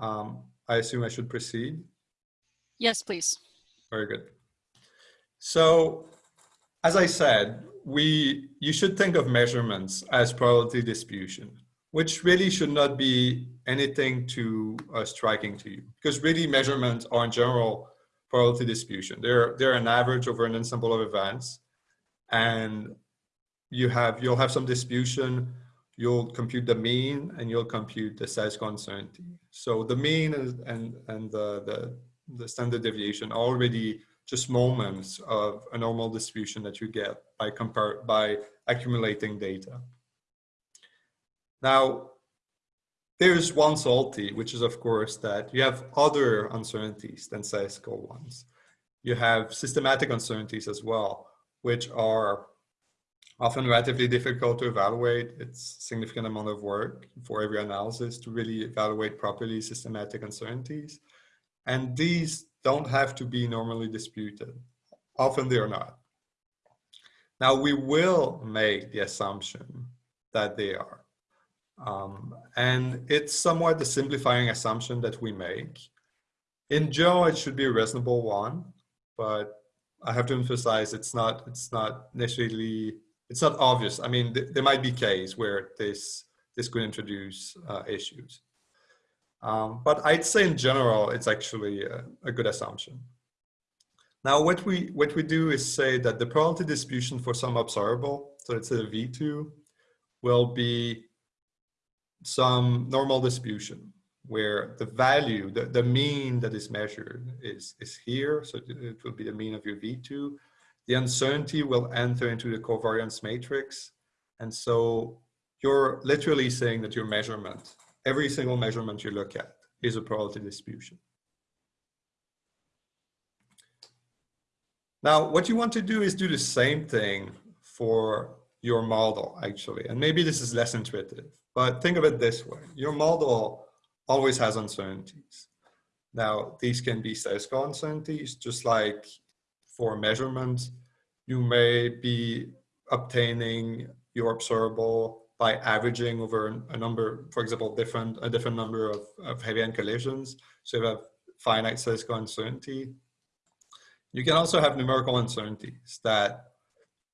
Um, I assume I should proceed? Yes, please. Very good. So as I said, we you should think of measurements as probability distribution, which really should not be anything too uh, striking to you because really measurements are in general probability distribution. They're, they're an average over an ensemble of events and you have, you'll have some distribution, you'll compute the mean and you'll compute the statistical uncertainty. So the mean is, and, and the, the, the standard deviation are already just moments of a normal distribution that you get by compare by accumulating data. Now, there's one salty, which is of course that you have other uncertainties than statistical ones. You have systematic uncertainties as well, which are often relatively difficult to evaluate. It's a significant amount of work for every analysis to really evaluate properly systematic uncertainties. And these don't have to be normally disputed. Often they are not. Now we will make the assumption that they are. Um, and it's somewhat the simplifying assumption that we make. In general, it should be a reasonable one, but I have to emphasize it's not, it's not necessarily, it's not obvious. I mean, th there might be case where this, this could introduce uh, issues. Um, but I'd say in general, it's actually a, a good assumption. Now, what we, what we do is say that the probability distribution for some observable, so it's a V2, will be some normal distribution where the value, the, the mean that is measured is, is here. So it will be the mean of your V2. The uncertainty will enter into the covariance matrix. And so you're literally saying that your measurement, every single measurement you look at is a probability distribution. Now, what you want to do is do the same thing for your model, actually. And maybe this is less intuitive. But think of it this way. Your model always has uncertainties. Now, these can be statistical uncertainties, just like for measurement, you may be obtaining your observable by averaging over a number, for example, different a different number of, of heavy ion collisions. So you have finite statistical uncertainty. You can also have numerical uncertainties that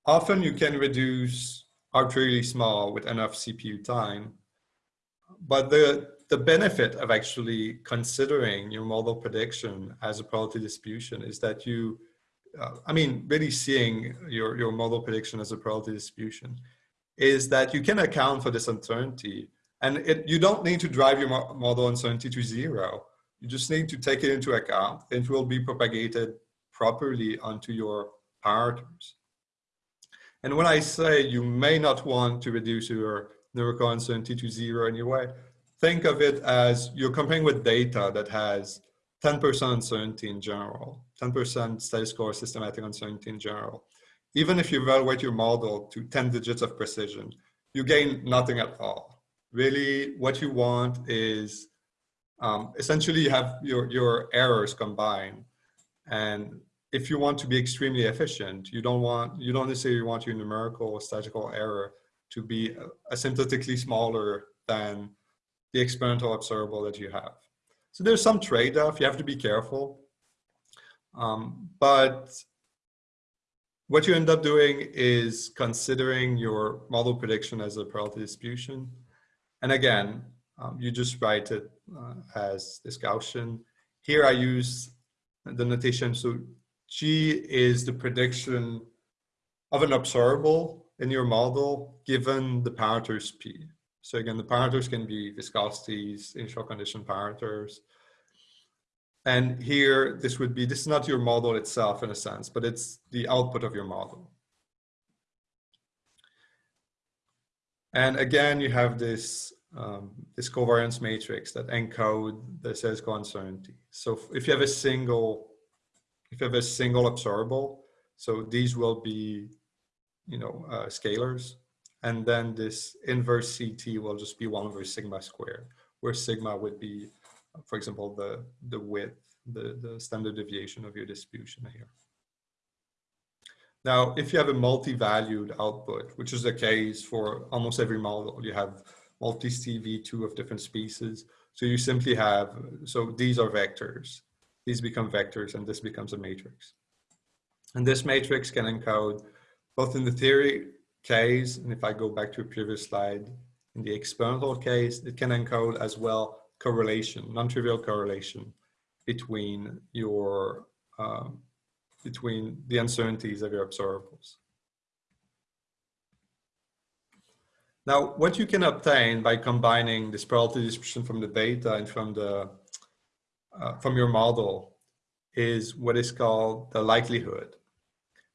often you can reduce arbitrarily small with enough CPU time. But the, the benefit of actually considering your model prediction as a probability distribution is that you, uh, I mean, really seeing your, your model prediction as a probability distribution is that you can account for this uncertainty and it, you don't need to drive your model uncertainty to zero. You just need to take it into account. It will be propagated properly onto your parameters. And when I say you may not want to reduce your numerical uncertainty to zero anyway, think of it as you're comparing with data that has 10% uncertainty in general, 10% statistical or systematic uncertainty in general. Even if you evaluate your model to 10 digits of precision, you gain nothing at all. Really, what you want is um, essentially you have your, your errors combined and if you want to be extremely efficient, you don't want, you don't necessarily want your numerical or statistical error to be asymptotically smaller than the experimental observable that you have. So there's some trade-off, you have to be careful. Um, but what you end up doing is considering your model prediction as a probability distribution. And again, um, you just write it uh, as this Gaussian. Here I use the notation, so G is the prediction of an observable in your model given the parameters P. So again, the parameters can be viscosities, initial condition parameters. And here, this would be, this is not your model itself in a sense, but it's the output of your model. And again, you have this, um, this covariance matrix that encode the statistical uncertainty. So if you have a single if you have a single observable, so these will be, you know, uh, scalars. And then this inverse CT will just be one over sigma squared, where sigma would be, for example, the, the width, the, the standard deviation of your distribution here. Now, if you have a multi-valued output, which is the case for almost every model, you have multi-CV2 of different species. So you simply have, so these are vectors. These become vectors and this becomes a matrix. And this matrix can encode both in the theory case, and if I go back to a previous slide, in the experimental case, it can encode as well correlation, non-trivial correlation between your um, between the uncertainties of your observables. Now, what you can obtain by combining this probability distribution from the data and from the uh, from your model is what is called the likelihood.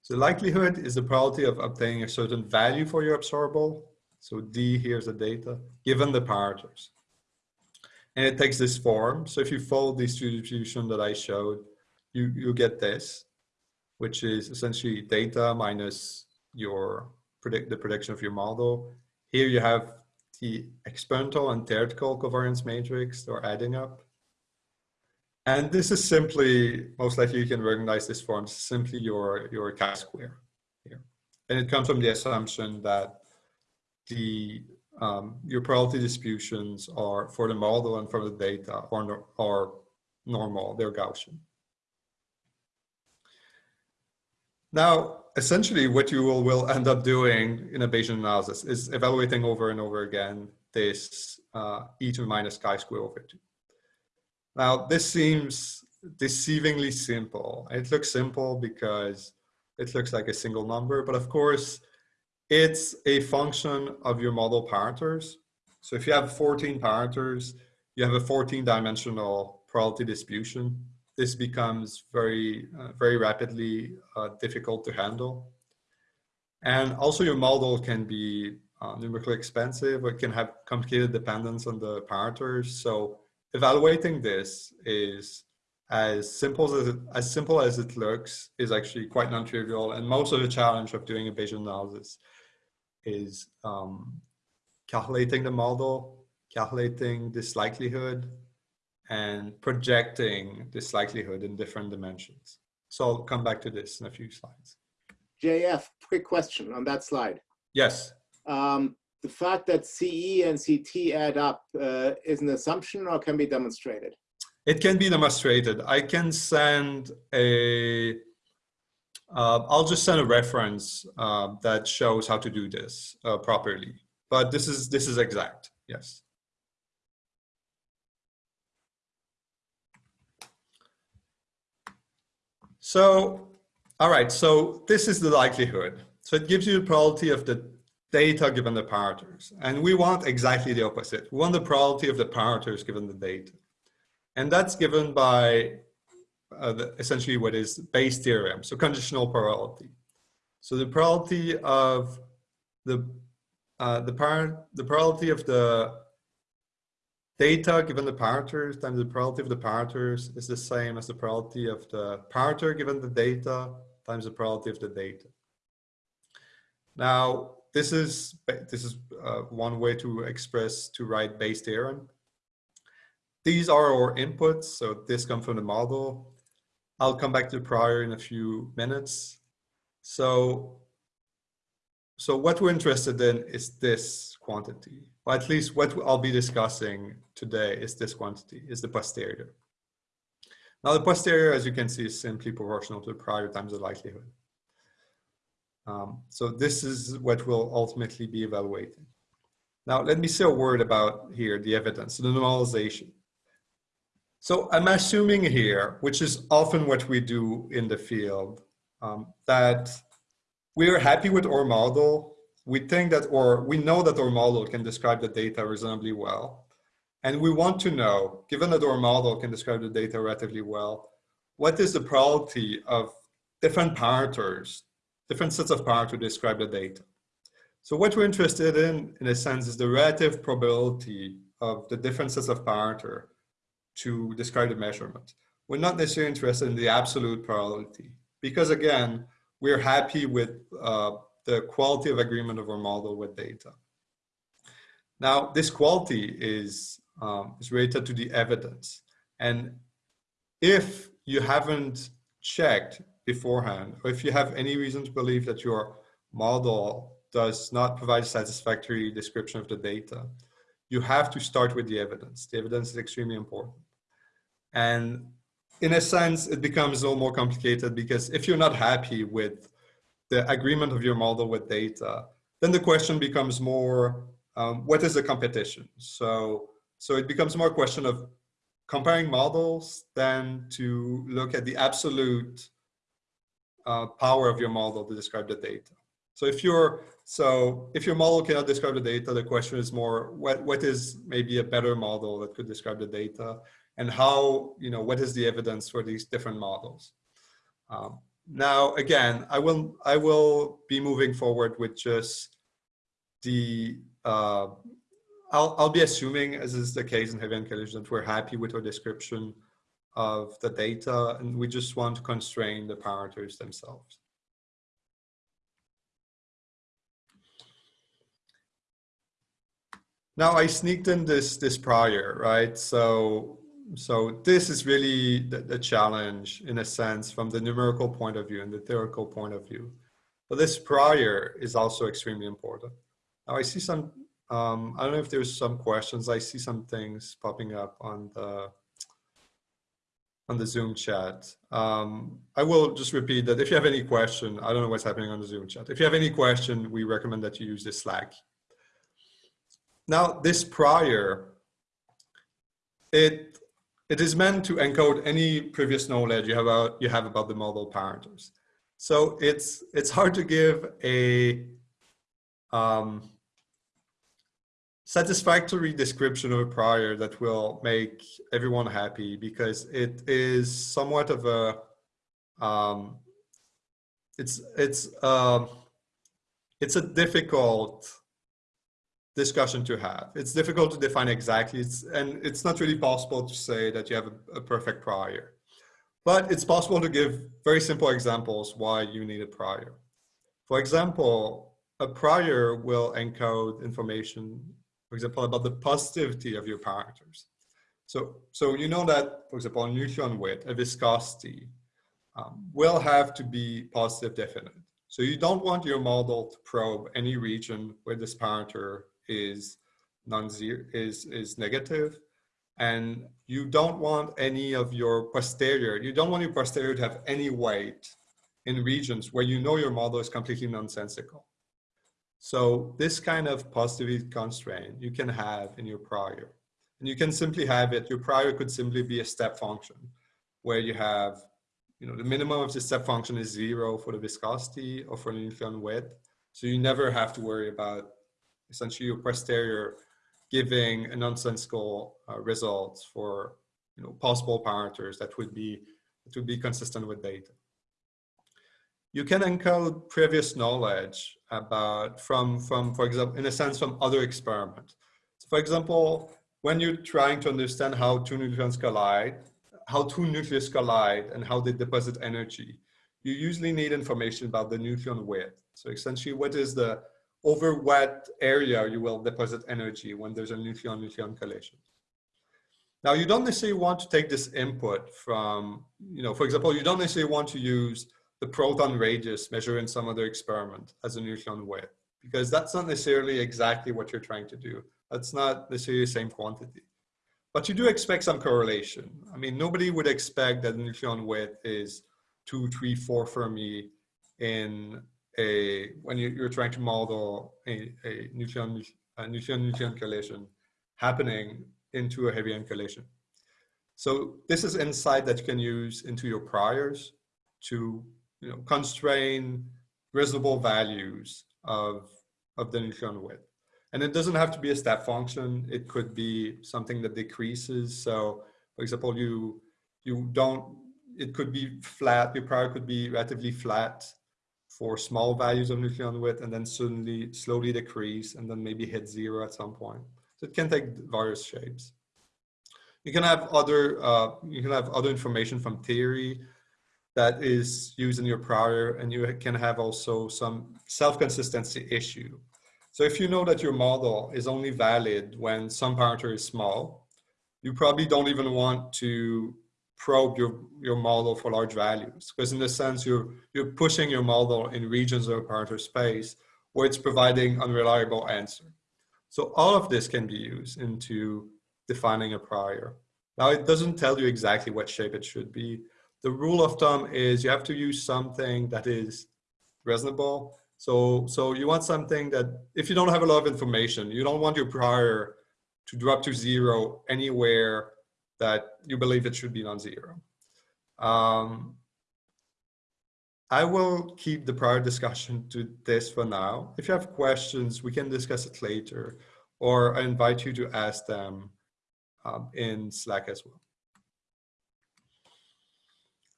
So likelihood is the probability of obtaining a certain value for your observable. So D here's the data given the parameters. And it takes this form. So if you follow this distribution that I showed, you, you get this, which is essentially data minus your predict the prediction of your model. Here you have the experimental and theoretical covariance matrix, they're adding up. And this is simply, most likely you can recognize this form, simply your, your chi-square here. And it comes from the assumption that the um, your probability distributions are for the model and for the data are, are normal, they're Gaussian. Now, essentially what you will, will end up doing in a Bayesian analysis is evaluating over and over again this uh, e to the minus chi-square over 2. Now, this seems deceivingly simple. It looks simple because it looks like a single number, but of course, it's a function of your model parameters. So if you have 14 parameters, you have a 14 dimensional probability distribution. This becomes very, uh, very rapidly uh, difficult to handle. And also your model can be uh, numerically expensive, it can have complicated dependence on the parameters. So evaluating this is as simple as it, as simple as it looks is actually quite non-trivial and most of the challenge of doing a Bayesian analysis is um, calculating the model, calculating this likelihood and projecting this likelihood in different dimensions. So I'll come back to this in a few slides. JF, quick question on that slide. Yes. Um, the fact that CE and CT add up uh, is an assumption or can be demonstrated? It can be demonstrated. I can send a, uh, I'll just send a reference uh, that shows how to do this uh, properly. But this is, this is exact, yes. So, all right, so this is the likelihood. So it gives you the probability of the data given the parameters. And we want exactly the opposite. We want the probability of the parameters given the data. And that's given by uh, essentially what is Bayes theorem, so conditional probability. So the probability of the uh, the parent the probability of the data given the parameters times the probability of the parameters is the same as the probability of the parameter given the data times the probability of the data. Now, this is this is uh, one way to express to write Bayes theorem. These are our inputs, so this comes from the model. I'll come back to the prior in a few minutes. So, so what we're interested in is this quantity, or at least what I'll be discussing today is this quantity, is the posterior. Now the posterior, as you can see, is simply proportional to the prior times the likelihood. Um, so this is what we'll ultimately be evaluating. Now, let me say a word about here, the evidence, the normalization. So I'm assuming here, which is often what we do in the field, um, that we are happy with our model. We think that, or we know that our model can describe the data reasonably well. And we want to know, given that our model can describe the data relatively well, what is the probability of different parameters different sets of power to describe the data. So what we're interested in, in a sense, is the relative probability of the different sets of parameter to describe the measurement. We're not necessarily interested in the absolute probability because again, we're happy with uh, the quality of agreement of our model with data. Now, this quality is, um, is related to the evidence. And if you haven't checked beforehand, or if you have any reason to believe that your model does not provide a satisfactory description of the data, you have to start with the evidence. The evidence is extremely important. And in a sense, it becomes a little more complicated because if you're not happy with the agreement of your model with data, then the question becomes more, um, what is the competition? So, so it becomes more a question of comparing models than to look at the absolute uh, power of your model to describe the data. So if you're so if your model cannot describe the data, the question is more what what is maybe a better model that could describe the data, and how you know what is the evidence for these different models. Um, now again, I will I will be moving forward with just the uh, I'll I'll be assuming as is the case in heavy collision that we're happy with our description of the data and we just want to constrain the parameters themselves. Now I sneaked in this this prior, right? So so this is really the, the, challenge in a sense from the numerical point of view and the theoretical point of view. But this prior is also extremely important. Now I see some, um, I don't know if there's some questions. I see some things popping up on the on the Zoom chat. Um, I will just repeat that if you have any question, I don't know what's happening on the Zoom chat. If you have any question, we recommend that you use the Slack now, this prior, it, it is meant to encode any previous knowledge you have about, you have about the model parameters. So it's, it's hard to give a um, satisfactory description of a prior that will make everyone happy because it is somewhat of a, um, it's, it's, uh, it's a difficult discussion to have. It's difficult to define exactly, it's, and it's not really possible to say that you have a, a, perfect prior. But it's possible to give very simple examples why you need a prior. For example, a prior will encode information, for example, about the positivity of your parameters. So, so you know that, for example, a nucleon width, a viscosity, um, will have to be positive definite. So you don't want your model to probe any region where this parameter is non-zero is is negative and you don't want any of your posterior you don't want your posterior to have any weight in regions where you know your model is completely nonsensical. So this kind of positivity constraint you can have in your prior. And you can simply have it your prior could simply be a step function where you have you know the minimum of the step function is zero for the viscosity or for the nucleon width. So you never have to worry about essentially your posterior giving a nonsensical uh, results for you know possible parameters that would be that would be consistent with data. You can encode previous knowledge about from from for example in a sense from other experiments. So for example, when you're trying to understand how two neutrons collide, how two nucleus collide and how they deposit energy, you usually need information about the nucleon width. So essentially, what is the over what area you will deposit energy when there's a nucleon-nucleon collision. Now, you don't necessarily want to take this input from, you know, for example, you don't necessarily want to use the proton radius measured in some other experiment as a nucleon width, because that's not necessarily exactly what you're trying to do. That's not necessarily the same quantity. But you do expect some correlation. I mean, nobody would expect that nucleon width is two, three, four Fermi in a when you, are trying to model a, a nucleon a nucleon collision happening into a heavy ion collision. So this is insight that you can use into your priors to you know constrain reasonable values of of the nucleon width. And it doesn't have to be a step function. It could be something that decreases. So for example, you you don't it could be flat, your prior could be relatively flat for small values of nucleon width and then suddenly slowly decrease and then maybe hit zero at some point. So it can take various shapes. You can have other, uh, you can have other information from theory that is used in your prior and you can have also some self-consistency issue. So if you know that your model is only valid when some parameter is small, you probably don't even want to probe your, your model for large values. Because in a sense, you're, you're pushing your model in regions of parameter space where it's providing unreliable answer. So all of this can be used into defining a prior. Now it doesn't tell you exactly what shape it should be. The rule of thumb is you have to use something that is reasonable. So, so you want something that if you don't have a lot of information, you don't want your prior to drop to zero anywhere that you believe it should be non-zero. Um, I will keep the prior discussion to this for now. If you have questions, we can discuss it later, or I invite you to ask them um, in Slack as well.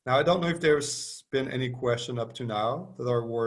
Now, I don't know if there's been any question up to now that are worth